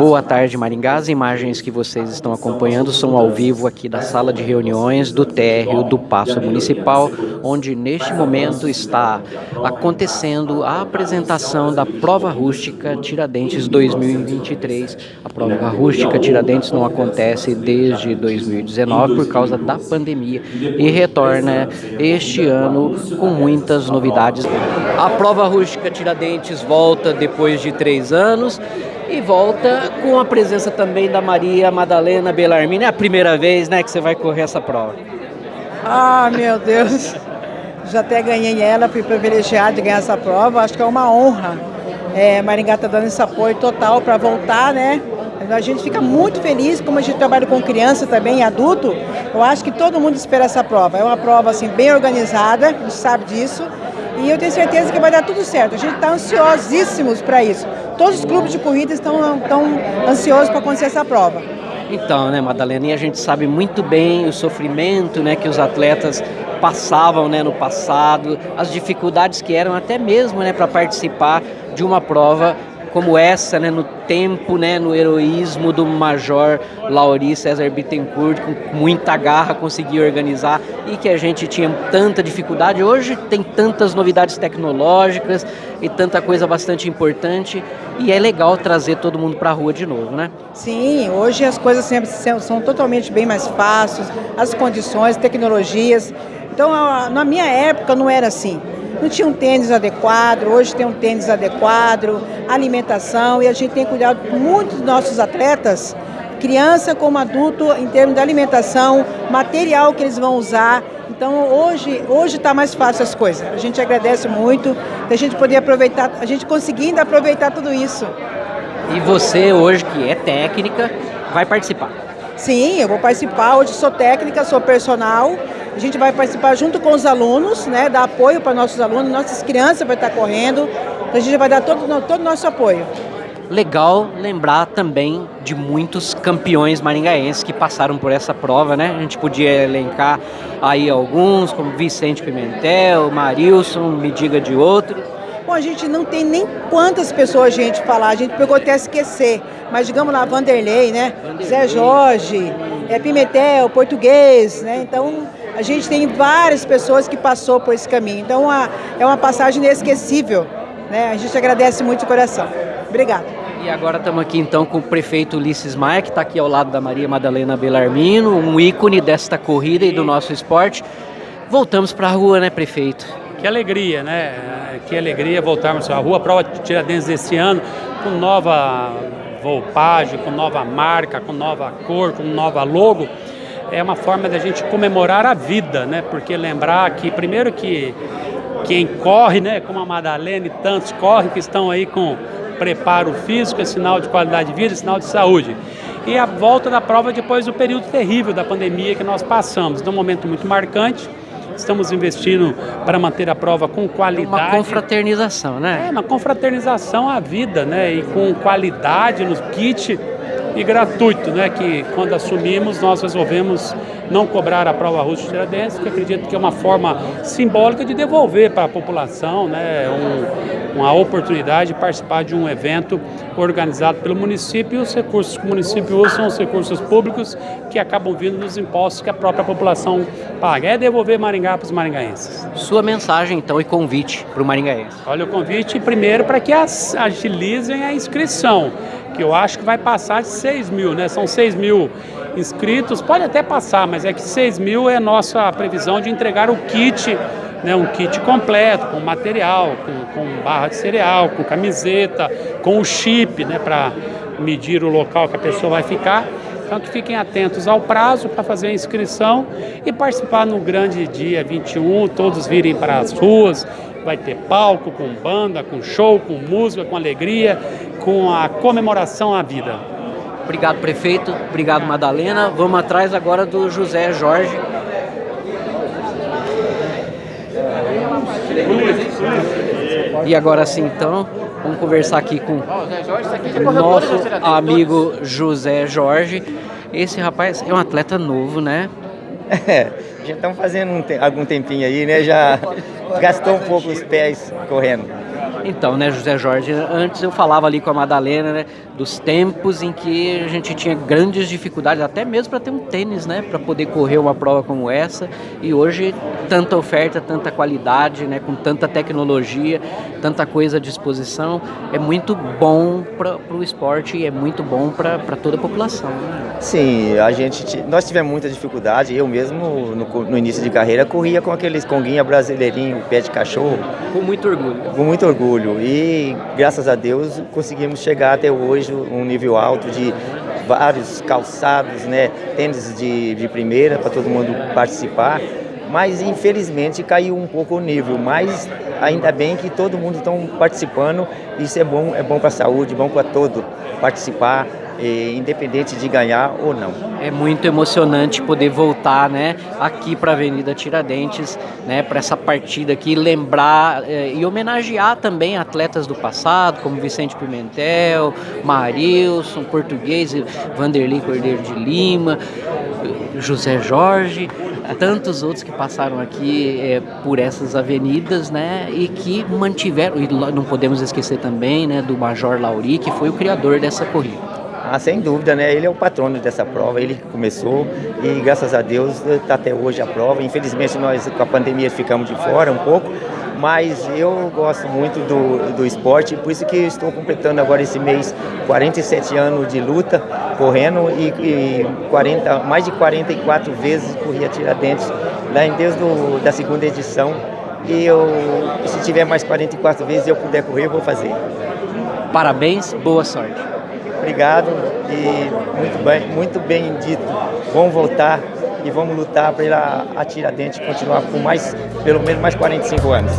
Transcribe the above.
Boa tarde, Maringá. As imagens que vocês estão acompanhando são ao vivo aqui da sala de reuniões do térreo do Paço Municipal, onde neste momento está acontecendo a apresentação da prova rústica Tiradentes 2023. A prova rústica Tiradentes não acontece desde 2019 por causa da pandemia e retorna este ano com muitas novidades. A prova rústica Tiradentes volta depois de três anos e volta com a presença também da Maria Madalena Bellarmine. É a primeira vez né, que você vai correr essa prova. Ah, meu Deus! Já até ganhei ela, fui privilegiada de ganhar essa prova. Acho que é uma honra. É, Maringá está dando esse apoio total para voltar, né? A gente fica muito feliz, como a gente trabalha com criança também, adulto, eu acho que todo mundo espera essa prova. É uma prova assim, bem organizada, a gente sabe disso. E eu tenho certeza que vai dar tudo certo. A gente está ansiosíssimos para isso. Todos os clubes de corrida estão, estão ansiosos para acontecer essa prova. Então, né, Madalena, e a gente sabe muito bem o sofrimento né, que os atletas passavam né, no passado, as dificuldades que eram até mesmo né, para participar de uma prova como essa, né, no tempo, né, no heroísmo do Major Lauri César Bittencourt, com muita garra conseguiu organizar e que a gente tinha tanta dificuldade. Hoje tem tantas novidades tecnológicas e tanta coisa bastante importante e é legal trazer todo mundo para a rua de novo, né? Sim, hoje as coisas sempre são totalmente bem mais fáceis, as condições, tecnologias. Então, na minha época não era assim não tinha um tênis adequado, hoje tem um tênis adequado, alimentação, e a gente tem cuidado muito dos nossos atletas, criança como adulto, em termos de alimentação, material que eles vão usar. Então hoje hoje está mais fácil as coisas. A gente agradece muito da gente poder aproveitar, a gente conseguindo aproveitar tudo isso. E você hoje que é técnica vai participar? Sim, eu vou participar. Hoje sou técnica, sou personal a gente vai participar junto com os alunos, né, dar apoio para nossos alunos, nossas crianças vão estar correndo, então a gente vai dar todo o todo nosso apoio. Legal lembrar também de muitos campeões maringaenses que passaram por essa prova, né? A gente podia elencar aí alguns, como Vicente Pimentel, Marilson, me diga de outros. Bom, a gente não tem nem quantas pessoas a gente falar, a gente pegou até esquecer, mas digamos lá, Vanderlei, né? Vanderlei. Zé Jorge, é, Pimentel, português, né? Então a gente tem várias pessoas que passou por esse caminho. Então a, é uma passagem inesquecível. Né? A gente agradece muito de coração. Obrigada. E agora estamos aqui então com o prefeito Ulisses Maia, que está aqui ao lado da Maria Madalena Belarmino, um ícone desta corrida e do nosso esporte. Voltamos para a rua, né, prefeito? Que alegria, né? Que alegria voltarmos à rua. A prova de Tiradentes desse ano, com nova volpagem, com nova marca, com nova cor, com nova logo é uma forma da gente comemorar a vida, né? Porque lembrar que, primeiro que quem corre, né, como a Madalena e tantos correm que estão aí com preparo físico, é sinal de qualidade de vida, é sinal de saúde. E a volta da prova depois do período terrível da pandemia que nós passamos, num momento muito marcante. Estamos investindo para manter a prova com qualidade. Uma confraternização, né? É, uma confraternização à vida, né? E com qualidade no kit e gratuito, né, que quando assumimos nós resolvemos não cobrar a prova russa de Tiradentes, que acredito que é uma forma simbólica de devolver para a população né, um, uma oportunidade de participar de um evento organizado pelo município e os recursos que o município usa são os recursos públicos que acabam vindo dos impostos que a própria população paga. É devolver Maringá para os maringaenses. Sua mensagem então e convite para o maringaense. Olha, o convite primeiro para que agilizem a inscrição que eu acho que vai passar de 6 mil, né? São 6 mil inscritos, pode até passar, mas é que 6 mil é nossa previsão de entregar o kit, né? Um kit completo, com material, com, com barra de cereal, com camiseta, com o chip, né? Para medir o local que a pessoa vai ficar. Então que fiquem atentos ao prazo para fazer a inscrição e participar no grande dia 21, todos virem para as ruas, vai ter palco com banda, com show, com música, com alegria, com a comemoração à vida. Obrigado, prefeito. Obrigado, Madalena. Vamos atrás agora do José Jorge. E agora sim, então, vamos conversar aqui com o nosso amigo José Jorge. Esse rapaz é um atleta novo, né? É, já estamos fazendo um te algum tempinho aí, né? Já gastou um pouco os pés correndo. Então, né, José Jorge, antes eu falava ali com a Madalena, né, dos tempos em que a gente tinha grandes dificuldades, até mesmo para ter um tênis, né, para poder correr uma prova como essa. E hoje tanta oferta, tanta qualidade, né, com tanta tecnologia, tanta coisa à disposição, é muito bom para o esporte e é muito bom para toda a população. Né? Sim, a gente nós tivemos muita dificuldade. Eu mesmo no, no início de carreira corria com aqueles conguinha brasileirinho, pé de cachorro. Com muito orgulho. Com muito orgulho e graças a Deus conseguimos chegar até hoje um nível alto de vários calçados, né, tênis de, de primeira para todo mundo participar, mas infelizmente caiu um pouco o nível, mas ainda bem que todo mundo está participando, isso é bom, é bom para a saúde, bom para todo participar, independente de ganhar ou não. É muito emocionante poder voltar, né, aqui para a Avenida Tiradentes, né, para essa partida aqui, lembrar eh, e homenagear também atletas do passado, como Vicente Pimentel, Marilson, Português, Vanderlei Cordeiro de Lima, José Jorge, tantos outros que passaram aqui é, por essas avenidas, né, e que mantiveram, e não podemos esquecer também, né, do Major Lauri, que foi o criador dessa corrida. Ah, sem dúvida, né? Ele é o patrono dessa prova, ele que começou e graças a Deus está até hoje a prova. Infelizmente nós com a pandemia ficamos de fora um pouco, mas eu gosto muito do, do esporte, por isso que estou completando agora esse mês 47 anos de luta, correndo e, e 40, mais de 44 vezes corri a Tiradentes, lá em Deus do, da segunda edição. E eu, se tiver mais 44 vezes eu puder correr, eu vou fazer. Parabéns, boa sorte. Obrigado e muito bem, muito bem dito. Vamos voltar e vamos lutar para a Tiradentes continuar por mais, pelo menos mais 45 anos.